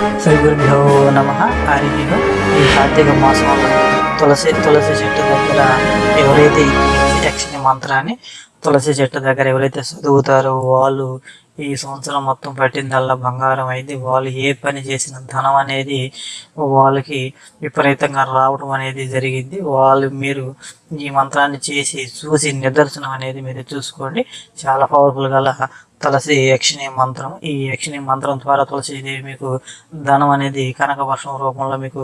శ్రీ గురుభ్యో నమ. హరి ఈ కార్తీక మాసంలో తులసి తులసి చెట్టు దగ్గర ఎవరైతే యక్షిణి మంత్రాన్ని తులసి చెట్టు దగ్గర ఎవరైతే చదువుతారో వాళ్ళు ఈ సంవత్సరం మొత్తం పట్టిందల్లా బంగారం అయింది. వాళ్ళు ఏ పని చేసిన ధనం అనేది వాళ్ళకి విపరీతంగా రావడం అనేది జరిగింది. వాళ్ళు మీరు ఈ మంత్రాన్ని చేసి చూసి నిదర్శనం అనేది మీరు చూసుకోండి. చాలా పవర్ఫుల్ గల తులసి యక్షిణి మంత్రం. ఈ యక్షిణి మంత్రం ద్వారా తులసిదేవి మీకు ధనం అనేది కనక వర్షం రూపంలో మీకు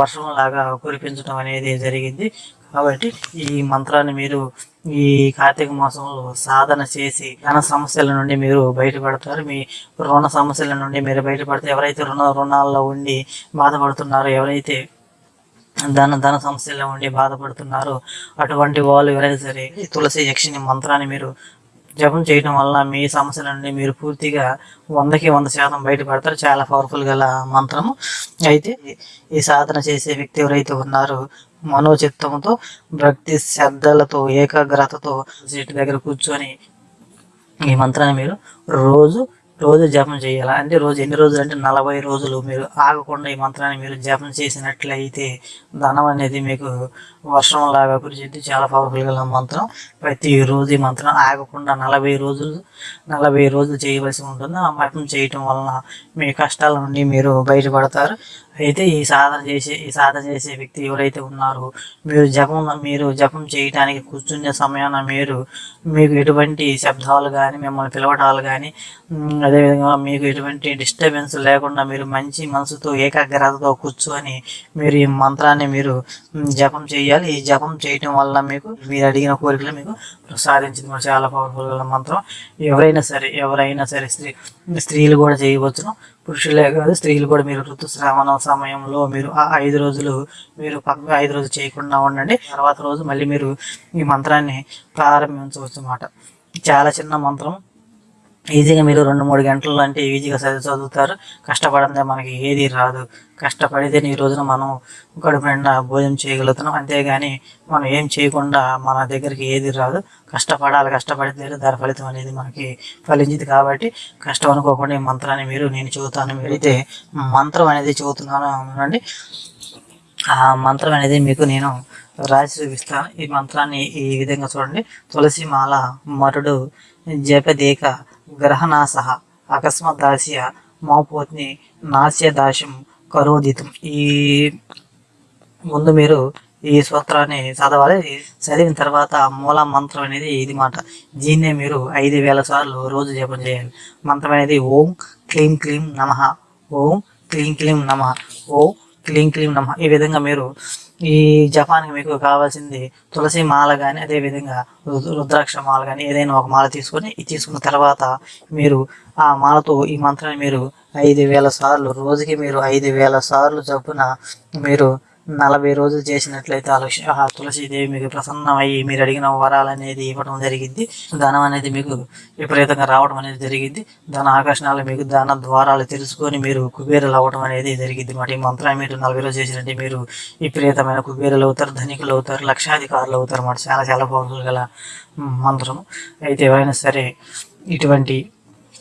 వర్షం లాగా కురిపించడం అనేది జరిగింది. కాబట్టి ఈ మంత్రాన్ని మీరు ఈ కార్తీక మాసంలో సాధన చేసి ధన సమస్యల నుండి మీరు బయటపడతారు. మీ రుణ సమస్యల నుండి మీరు బయటపడితే ఎవరైతే రుణ రుణాల్లో ఉండి బాధపడుతున్నారో ఎవరైతే ధన ధన సమస్యల్లో ఉండి బాధపడుతున్నారో అటువంటి వాళ్ళు ఎవరైనా సరే ఈ తులసి యక్షిని మంత్రాన్ని మీరు జపం చేయడం వల్ల మీ సమస్యల నుండి మీరు పూర్తిగా వందకి వంద శాతం బయటపడతారు. చాలా పవర్ఫుల్ గల మంత్రము. అయితే ఈ సాధన చేసే వ్యక్తి ఎవరైతే ఉన్నారో మనోచిత్తంతో భక్తి శ్రద్ధలతో ఏకాగ్రతతో సీటు దగ్గర కూర్చొని ఈ మంత్రాన్ని మీరు రోజు రోజు జపం చేయాలి? అంటే రోజు ఎన్ని రోజులు? అంటే నలభై రోజులు మీరు ఆగకుండా ఈ మంత్రాన్ని మీరు జపం చేసినట్లయితే ధనం అనేది మీకు వర్షం లాగా కురిచిద్ది చాలా పవర్ఫుల్ గల మంత్రం. ప్రతి రోజు ఈ మంత్రం ఆగకుండా నలభై రోజులు నలభై రోజులు చేయవలసి ఉంటుంది. ఆ మంత్రం చేయటం వలన మీ కష్టాల నుండి మీరు బయటపడతారు. అయితే ఈ సాధన చేసే ఈ సాధన చేసే వ్యక్తి ఎవరైతే ఉన్నారో మీరు జపం మీరు జపం చేయడానికి కూర్చునే సమయాన మీరు మీకు ఎటువంటి శబ్దాలు కానీ మిమ్మల్ని పిలవటాలు కానీ అదేవిధంగా మీకు ఎటువంటి డిస్టర్బెన్స్ లేకుండా మీరు మంచి మనసుతో ఏకాగ్రతతో కూర్చొని మీరు ఈ మంత్రాన్ని మీరు జపం చేయాలి. ఈ జపం చేయటం వల్ల మీకు మీరు అడిగిన కోరికలు మీకు ప్రసాదించింది. మరి చాలా పవర్ఫుల్ మంత్రం. ఎవరైనా సరే ఎవరైనా సరే స్త్రీ స్త్రీలు కూడా చేయవచ్చును. పురుషులే కాదు స్త్రీలు కూడా మీరు ఋతుస్రావణ సమయంలో మీరు ఆ ఐదు రోజులు మీరు పక్క ఐదు రోజులు చేయకుండా ఉండండి. తర్వాత రోజు మళ్ళీ మీరు ఈ మంత్రాన్ని ప్రారంభించవచ్చు అన్నమాట చాలా చిన్న మంత్రం. ఈజీగా మీరు రెండు మూడు గంటలు అంటే ఈజీగా చదివి చదువుతారు. కష్టపడందే మనకి ఏది రాదు. కష్టపడితే ఈ రోజున మనం కడుపు నిండా భోజనం చేయగలుగుతున్నాం. అంతేగాని మనం ఏం చేయకుండా మన దగ్గరికి ఏది రాదు. కష్టపడాలి కష్టపడితే దాని ఫలితం అనేది మనకి ఫలించింది కాబట్టి కష్టం అనుకోకుండా ఈ మంత్రాన్ని మీరు నేను చెబుతాను. మీరైతే మంత్రం అనేది చెబుతున్నాను అనండి. ఆ మంత్రం అనేది మీకు నేను రాసి చూపిస్తాను ఈ మంత్రాన్ని ఈ విధంగా చూడండి. తులసి మాల మరుడు జపదేక గ్రహనాశ అకస్మాత్ దాస్య మోపోత్ని నాస్య దాశం కరోదితం. ఈ ముందు మీరు ఈ సూత్రాన్ని చదవాలి. చదివిన తర్వాత మూల మంత్రం అనేది ఇది మాట. దీన్నే మీరు ఐదు వేల సార్లు రోజు జపం చేయాలి. మంత్రం అనేది ఓం క్లీం క్లీం నమ. ఓం క్లీం క్లీం నమ. ఓం క్లీం క్లీం నమ. ఈ విధంగా మీరు ఈ జపాన్కి మీకు కావాల్సింది తులసి మాల కానీ అదేవిధంగా రుద్రాక్ష మాల కానీ ఏదైనా ఒక మాల తీసుకొని ఇది తీసుకున్న తర్వాత మీరు ఆ మాలతో ఈ మంత్రాన్ని మీరు ఐదు వేల సార్లు రోజుకి మీరు ఐదు వేల సార్లు చొప్పున మీరు నలభై రోజులు చేసినట్లయితే ఆ తులసీదేవి మీకు ప్రసన్నమయ్యి మీరు అడిగిన వరాలు అనేది ఇవ్వడం జరిగింది. ధనం అనేది మీకు విపరీతంగా రావడం అనేది జరిగింది. ధన ఆకర్షణలు మీకు ధన ద్వారాలు తెలుసుకొని మీరు కుబేరులు అవ్వడం అనేది జరిగింది. మాట ఈ మంత్రం మీరు నలభై రోజులు చేసినట్టు మీరు విపరీతమైన కుబేరులు అవుతారు ధనికులు అవుతారు లక్షాధికారులు అవుతారు. అన్నమాట చాలా చాలా పవర్ఫుల్ గల మంత్రం అయితే ఎవరైనా సరే ఇటువంటి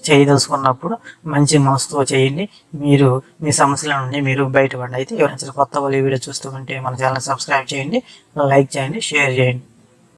చేయదలుచుకున్నప్పుడు మంచి మనసుతో చేయండి. మీరు మీ సమస్యల నుండి మీరు బయటపడండి. అయితే ఎవరైనా కొత్త వాళ్ళు వీడియో చూస్తూ ఉంటే మన ఛానల్ సబ్స్క్రైబ్ చేయండి. లైక్ చేయండి షేర్ చేయండి.